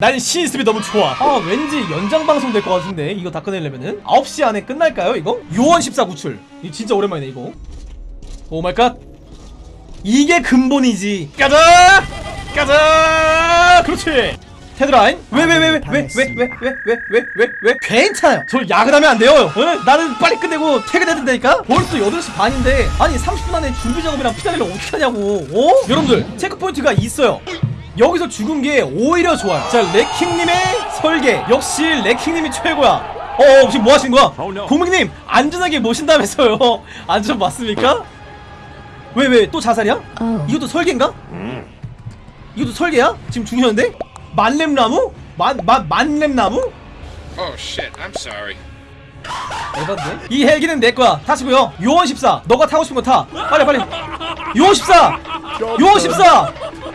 난 시스템이 너무 좋아. 아 왠지 연장 방송 될 것 같은데. 이거 다 끝내려면은. 9시 안에 끝날까요 이거? 요원 14 구출. 이거 진짜 오랜만이네 이거. Oh my god. 이게 근본이지. 가자! 가자! 그렇지! 데드라인? 왜 왜 왜 왜 왜 왜 왜 왜 왜 왜왜 왜? 괜찮아요. 저 야근하면 안 돼요. 어? 나는 빨리 끝내고 퇴근해야 된다니까? 벌써 8시 반인데. 아니 30분 안에 준비 작업이랑 피날레를 어떻게 하냐고. 어? 여러분들. 체크포인트가 있어요 여기서 죽은 게 오히려 좋아요 자 레킹님의 설계 역시 레킹님이 최고야 어 지금 뭐 하시는 거야 고객님 안전하게 모신다면서요 안전 맞습니까? 왜 왜 또 자살이야? 이것도 설계인가? 이것도 설계야? 지금 죽으셨는데? 만렙나무? 만, 만, 만렙나무? Oh shit, I'm sorry. 에반데? 이 헬기는 내 거야 타시고요 요원 14 너가 타고 싶은 거 타 빨리 빨리 요원 14 요원 14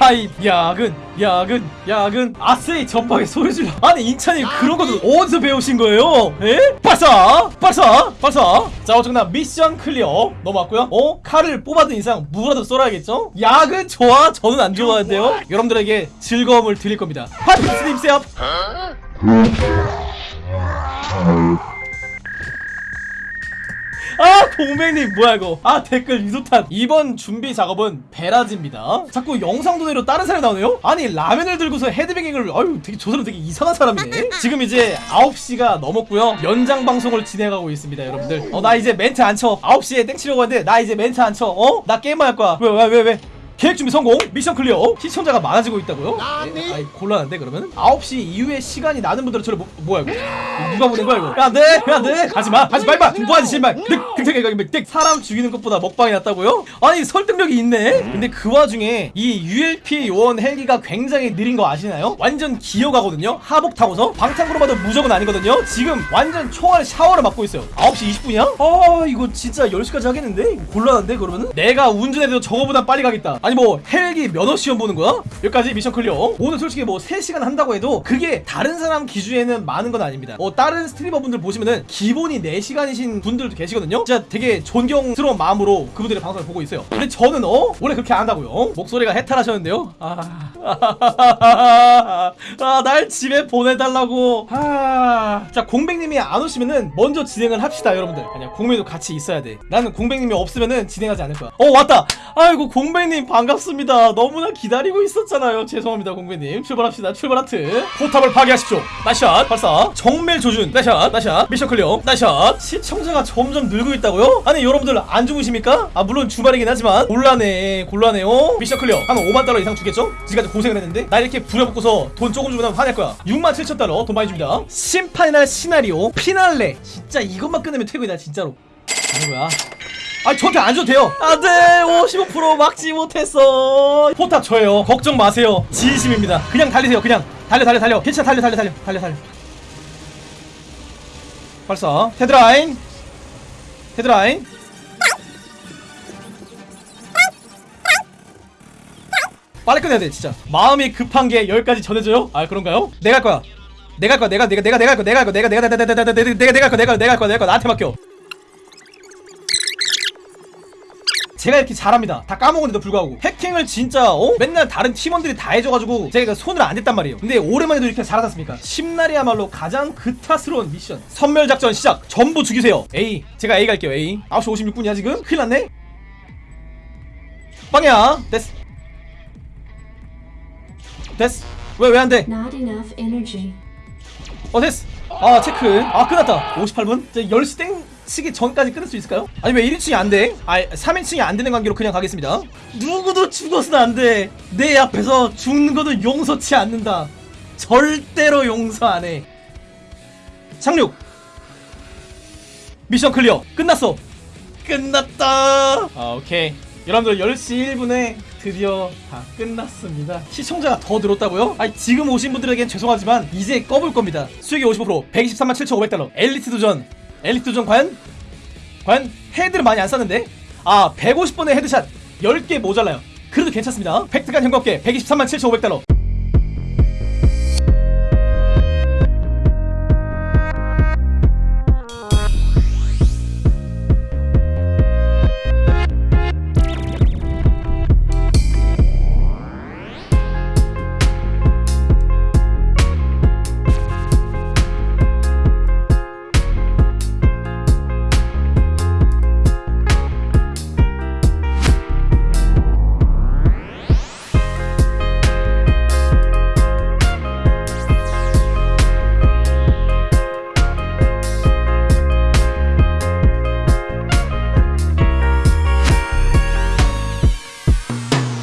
아이 야근 야근 야근. 아세이 전방에 소리 질러. 아니 인찬이 그런 것도 어디서 배우신 거예요? 에? 발사 발사 발사. 자 어쨌거나 mission clear. 넘어왔고요. 어? 칼을 뽑아둔 이상 무라도 썰어야겠죠? 야근 좋아 저는 안 좋아하는데요? 여러분들에게 즐거움을 드릴 겁니다. 파이프 스님 setup 아 공백님 뭐야 이거? 아 댓글 유도탄. 이번 준비 작업은 Barrage입니다. 자꾸 영상 도네로 다른 사람이 나오네요? 아니 라면을 들고서 헤드뱅잉을 아유 되게 저 사람 되게 이상한 사람이네. 지금 이제 9시가 넘었고요. 연장 방송을 진행하고 있습니다 여러분들. 어 나 이제 멘트 안쳐. 9시에 땡 치려고 했는데 나 이제 멘트 안쳐. 어? 나 게임만 할 거야. 왜 왜 왜 왜, 계획 준비 성공? mission clear? 시청자가 많아지고 있다고요? 예, 아이 곤란한데 그러면 9시 이후에 시간이 나는 분들은 저를 뭐, 뭐야 이거? 이거 누가 보낸 거야 이거? 야 안돼 안돼 하지마 하지 말마 뭐하지 신발? 늑 늑 사람 죽이는 것보다 먹방이 낫다고요? 아니 설득력이 있네 근데 그 와중에 이 ULP 요원 헬기가 굉장히 느린 거 아시나요? 완전 기어가거든요 Havok 타고서 방탄으로 봐도 무조건 아니거든요 지금 완전 총알 샤워를 맞고 있어요 9시 20분이야? 아 이거 진짜 10시까지 하겠는데? 곤란한데 그러면은? 내가 운전해도 저거보다 빨리 가겠다 아니 뭐 헬기 면허 시험 보는 거야? 여기까지 mission clear 오늘 솔직히 뭐 3시간 한다고 해도 그게 다른 사람 기준에는 많은 건 아닙니다 어 다른 스트리머 분들 보시면은 기본이 4시간이신 분들도 계시거든요 진짜 되게 존경스러운 마음으로 그분들의 방송을 보고 있어요. 근데 저는 어? 원래 그렇게 안 한다고요? 어? 목소리가 해탈하셨는데요? 아... 아, 날 집에 보내달라고. 아... 자 공백님이 안 오시면은 먼저 진행을 합시다 여러분들. 아니야 공백도 같이 있어야 돼. 나는 공백님이 없으면은 진행하지 않을 거야. 어 왔다! 아이고 공백님 반갑습니다. 너무나 기다리고 있었잖아요. 죄송합니다 공백님. 출발합시다. 출발 하트. 포탑을 파괴하십시오. Nice shot. 발사. 정밀 조준. Nice shot. Nice shot. Mission clear. Nice shot. 시청자가 점점 늘고 있다 고요? 아니 여러분들 안 죽으십니까? 아 물론 주말이긴 하지만 곤란해 곤란해요. Mission clear. 한 5만 달러 이상 주겠죠? 지금까지 고생을 했는데 나 이렇게 부려먹고서 돈 조금 주고 나면 화낼 거야. 6만 7천 달러 돈 많이 줍니다. 심판이나 시나리오 피날레. 진짜 이것만 끝내면 퇴근이다 진짜로. 하는 거야. 아 저한테 안 줘도 돼요. 안돼. 55% 막지 못했어. 포탑 저예요. 걱정 마세요. 진심입니다. 그냥 달리세요 그냥. 달려 달려 달려. 괜찮아 달려 달려 달려 달려 달려. 발사. 테드라인 헤드라인 빨리 끝내야 돼 진짜 마음이 급한 게 여기까지 전해져요? 아 그런가요? 내가 할 거야 내가 할 거야 내가 내가 내가 내가 할 거야 내가 할 거야 내가 내가 내가 내가 내가 내가 내가 할 거야 내가 내가 할 거야 나한테 맡겨 제가 이렇게 잘합니다. 다 까먹었는데도 불구하고. 해킹을 진짜 어? 맨날 다른 팀원들이 다 해줘가지고 제가 손을 안 댔단 말이에요. 근데 오랜만에도 이렇게 잘하지 않습니까? 심날이야말로 가장 그타스러운 미션. 선멸작전 시작. 전부 죽이세요. A. 제가 A 갈게요. A. 9시 56분이야 지금? 큰일 났네. 빵이야. 됐어. 됐어. 왜 왜 안돼. 어 됐어. 아 체크. 아 끝났다. 58분? 이제 10시 땡 치기 전까지 끊을 수 있을까요? 아니 왜 1인칭이 안 돼? 아 3인칭이 안 되는 관계로 그냥 가겠습니다 누구도 죽어서는 안돼 내 앞에서 죽는 것도 용서치 않는다 절대로 용서 안해 착륙 Mission clear 끝났어 끝났다 아 오케이 여러분들 10시 1분에 드디어 다 끝났습니다. 시청자가 더 늘었다고요? 아니 지금 오신 분들에겐 죄송하지만 이제 꺼볼 겁니다. 수익이 55% 123만 7,500달러. 엘리트 도전. 엘리트 도전 과연? 과연 head를 많이 안 쐈는데? 아 150번의 headshot 10개 모자라요. 그래도 괜찮습니다. 팩트간 현금계 123만 7,500달러.